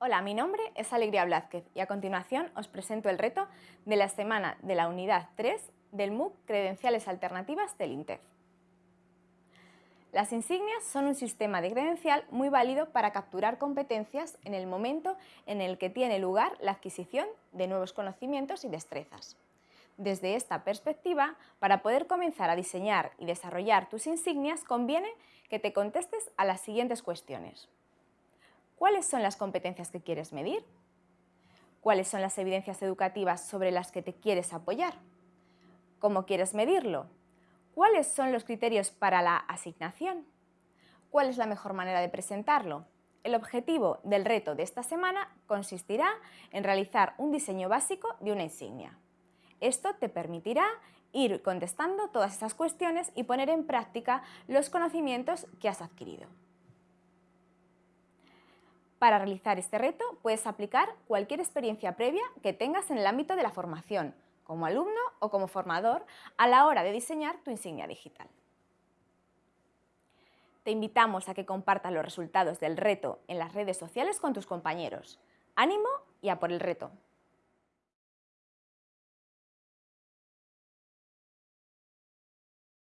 Hola, mi nombre es Alegría Blázquez y a continuación os presento el reto de la semana de la unidad 3 del MOOC Credenciales Alternativas del INTEF. Las insignias son un sistema de credencial muy válido para capturar competencias en el momento en el que tiene lugar la adquisición de nuevos conocimientos y destrezas. Desde esta perspectiva, para poder comenzar a diseñar y desarrollar tus insignias, conviene que te contestes a las siguientes cuestiones. ¿Cuáles son las competencias que quieres medir? ¿Cuáles son las evidencias educativas sobre las que te quieres apoyar? ¿Cómo quieres medirlo? ¿Cuáles son los criterios para la asignación? ¿Cuál es la mejor manera de presentarlo? El objetivo del reto de esta semana consistirá en realizar un diseño básico de una insignia. Esto te permitirá ir contestando todas estas cuestiones y poner en práctica los conocimientos que has adquirido. Para realizar este reto puedes aplicar cualquier experiencia previa que tengas en el ámbito de la formación, como alumno o como formador, a la hora de diseñar tu insignia digital. Te invitamos a que compartas los resultados del reto en las redes sociales con tus compañeros. ¡Ánimo y a por el reto!